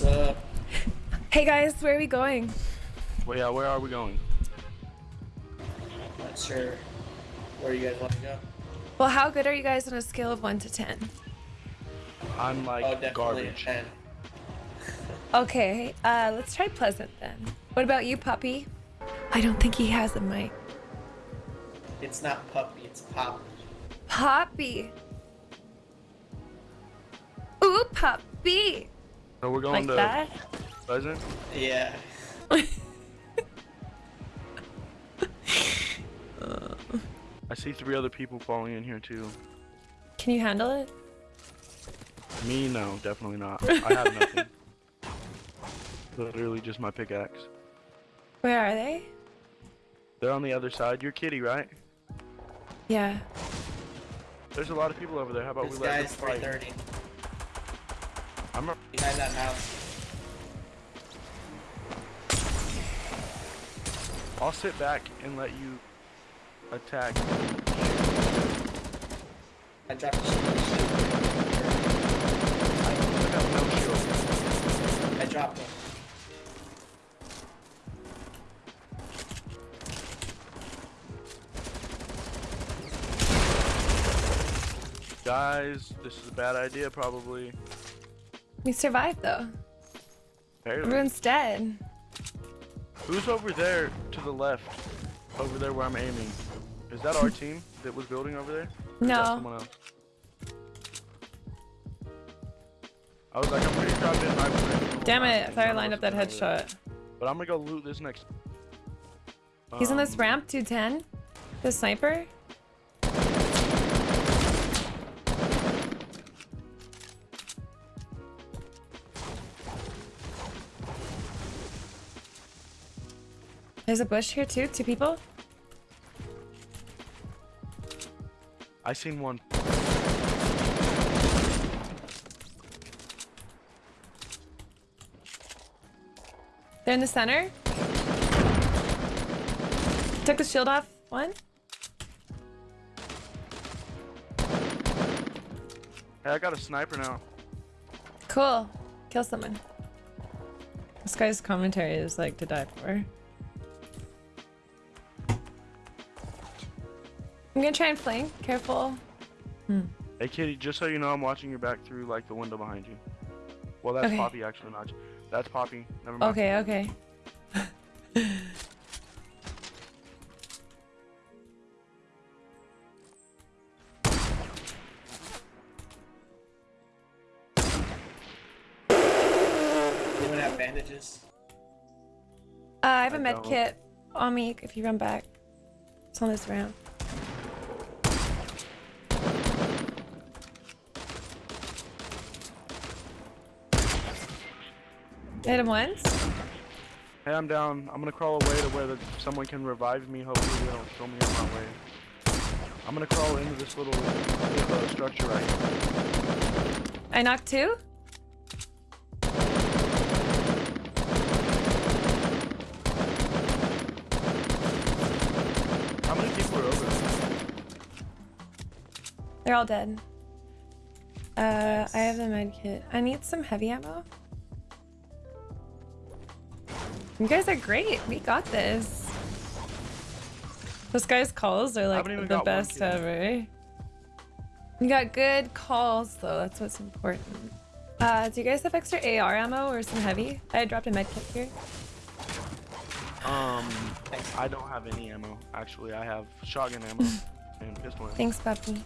Hey guys, where are we going? Well, yeah, where are we going? Not sure where you guys want to go. Well, how good are you guys on a scale of 1 to 10? I'm like oh, garbage. a 10. Okay, uh, let's try Pleasant then. What about you, Puppy? I don't think he has a mic. It's not puppy, it's pop. Poppy! Ooh, Puppy! So we're Like going to that? Pleasant. Yeah. I see three other people falling in here too. Can you handle it? Me, no, definitely not. I have nothing. Literally just my pickaxe. Where are they? They're on the other side. You're Kitty, right? Yeah. There's a lot of people over there. How about This we let them guy's fight? 330. I'm a Behind that. I'll sit back and let you attack. I dropped a shield. I no. I dropped him. Guys, this is a bad idea probably. We survived though. Barely. Everyone's dead. Who's over there to the left? Over there where I'm aiming. Is that our team that was building over there? Or No. someone else? I was like, I'm pretty sure I've been right. Damn it, I thought I lined up that headshot. But I'm gonna go loot this next. He's on this Um, ramp, 210. The sniper? There's a bush here too, two people. I seen one. They're in the center. Took the shield off. One. Hey, I got a sniper now. Cool. Kill someone. This guy's commentary is like to die for. I'm gonna try and flank. Careful. Hey, Kitty, just so you know, I'm watching your back through like the window behind you. Well, that's Okay. Poppy actually, not. you. That's Poppy. Never mind. Okay, okay. Anyone have bandages? Uh, I have a I med don't. kit on me if you run back. It's on this ramp. Hit him once. Hey, I'm down. I'm gonna crawl away to where the, someone can revive me. Hopefully, they don't kill me on my way. I'm gonna crawl into this little uh, structure right here. I knocked two. How many people are over there? They're all dead. Uh, I have the med kit. I need some heavy ammo. You guys are great. We got this. Those guys' calls are like the best ever. You got good calls though. That's what's important. Uh, do you guys have extra AR ammo or some heavy? I dropped a med kit here. Um, I don't have any ammo. Actually, I have shotgun ammo and pistol ammo. Thanks, puppy.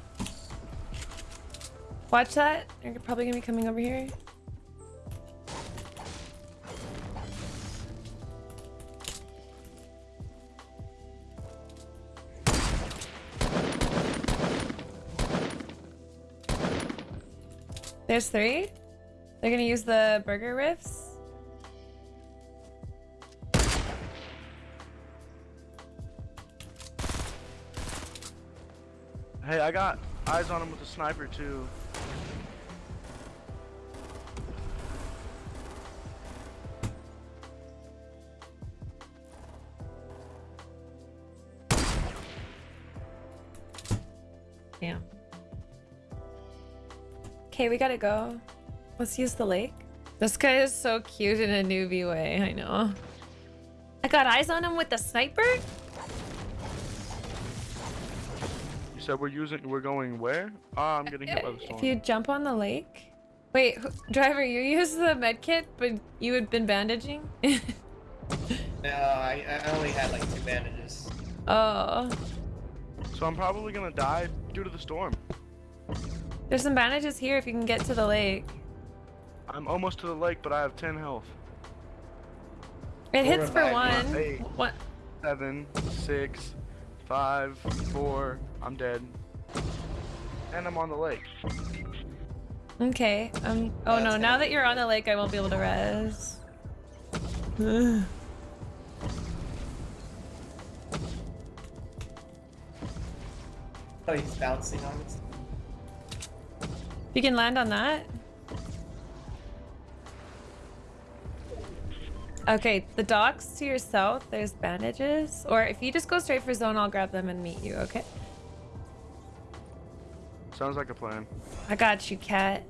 Watch that. You're probably gonna be coming over here. There's three. They're gonna use the burger riffs. Hey, I got eyes on him with a sniper too. Okay, we gotta go. Let's use the lake. This guy is so cute in a newbie way, I know. I got eyes on him with the sniper? You said we're using, we're going where? Ah, I'm getting hit by the storm. If you jump on the lake. Wait, driver, you used the med kit, but you had been bandaging? No, I, I only had like two bandages. oh. So I'm probably gonna die due to the storm. There's some bandages here if you can get to the lake. I'm almost to the lake, but I have 10 health. It We'll hits for revive one. Eight. What? Seven, six, five, four. I'm dead. And I'm on the lake. Okay. Um. Oh That's no! Now be that you're on the lake, I won't be able to res. Ugh. Oh, he's bouncing on us. You can land on that. Okay, the docks to your south, there's bandages. Or if you just go straight for zone, I'll grab them and meet you, okay? Sounds like a plan. I got you, cat.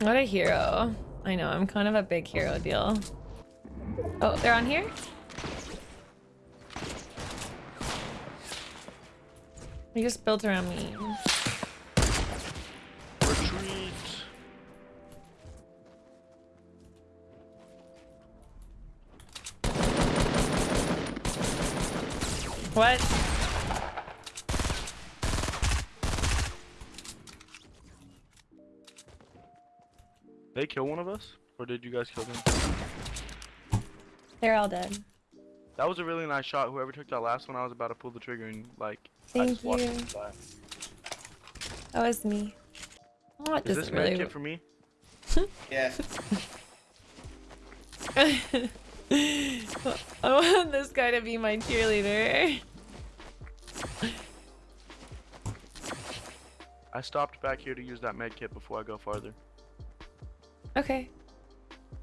what a hero. I know, I'm kind of a big hero deal. Oh, they're on here? They just built around me. Retreat. What? They kill one of us? Or did you guys kill them? They're all dead. That was a really nice shot. Whoever took that last one, I was about to pull the trigger and like. I Thank just you. That was me. Oh, it Is this doesn't really. kit for me? Yeah. I want this guy to be my cheerleader. I stopped back here to use that medkit before I go farther. Okay.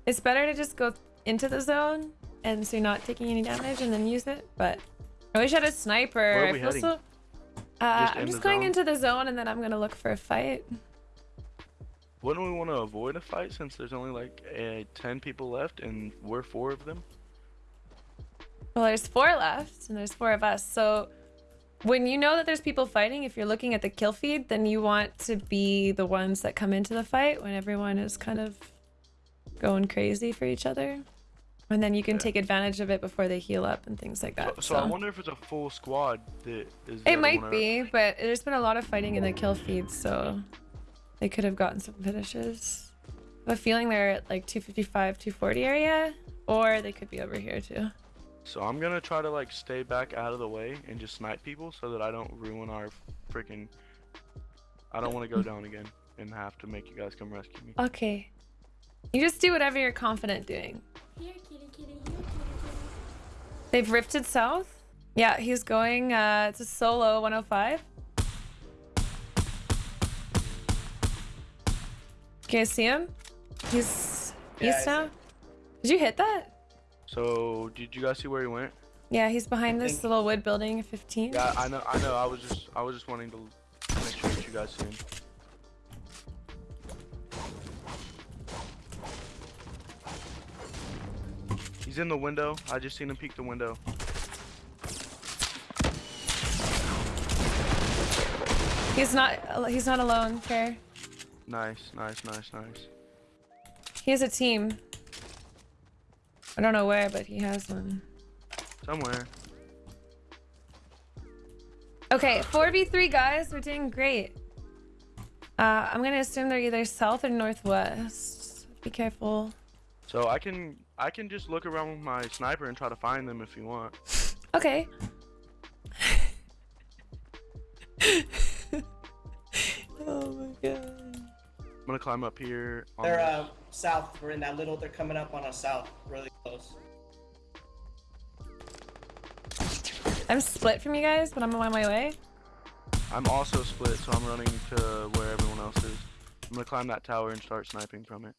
It's better to just go into the zone and so you're not taking any damage and then use it, but I wish I had a sniper. I feel heading? so. Uh, just I'm just going zone? into the zone and then I'm gonna look for a fight. Wouldn't we want to avoid a fight since there's only like uh, 10 people left and we're four of them? Well, there's four left and there's four of us. So when you know that there's people fighting, if you're looking at the kill feed, then you want to be the ones that come into the fight when everyone is kind of going crazy for each other. And then you can Yeah. take advantage of it before they heal up and things like So, that. so I wonder if it's a full squad that is. It might be, but there's been a lot of fighting in the kill feed, so they could have gotten some finishes. I have a feeling they're at like 255, 240 area, or they could be over here too. So I'm gonna try to like stay back out of the way and just snipe people so that I don't ruin our freaking. I don't want to go down again and have to make you guys come rescue me. Okay. You just do whatever you're confident doing. Here, kitty, kitty, here, kitty, kitty. They've rifted south? Yeah, he's going, uh, it's a solo 105. Can you see him? He's Yeah, east now? Did you hit that? So did you guys see where he went? Yeah, he's behind this think- little wood building, 15. Yeah, I know. I know. I was just. I was just wanting to make sure that you guys see him. He's in the window. I just seen him peek the window. He's not, he's not alone, fair. Nice, nice, nice, nice. He has a team. I don't know where, but he has one. Somewhere. Okay, 4v3 guys, we're doing great. Uh, I'm gonna assume they're either south or northwest. Be careful. So I can. I can just look around with my sniper and try to find them if you want. Okay. oh my god. I'm gonna climb up here. On They're uh, south. We're in that little. They're coming up on us south, really close. I'm split from you guys, but I'm on my way. I'm also split, so I'm running to where everyone else is. I'm gonna climb that tower and start sniping from it.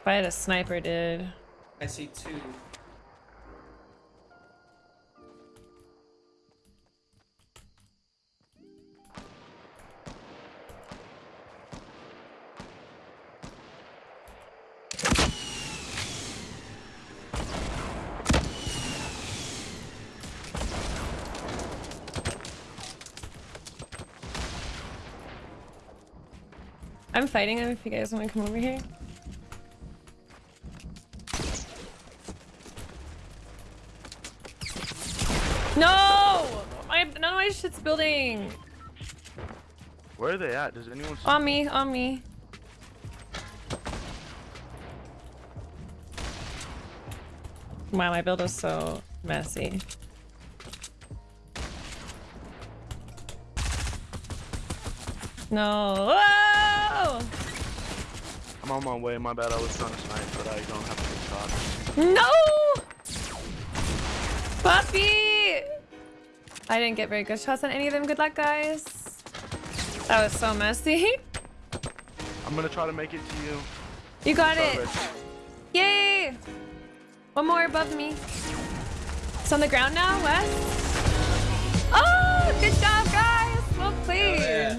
If I had a sniper, dude. I see two. I'm fighting him. if you guys want to come over here. No! My, none of my shit's building. Where are they at? Does anyone see? On me, on me. Wow, my build is so messy. No. Whoa! I'm on my way. My bad. I was trying to snipe, but I don't have a good shot. No! Puppy! I didn't get very good shots on any of them. Good luck, guys. That was so messy. I'm gonna try to make it to you. You got it. Yay! One more above me. It's on the ground now, Wes. Oh, good job, guys. Well played. yeah.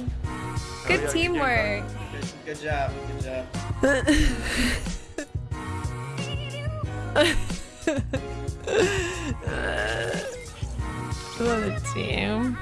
Good yeah, teamwork. Good, good job. Good job. Let's team.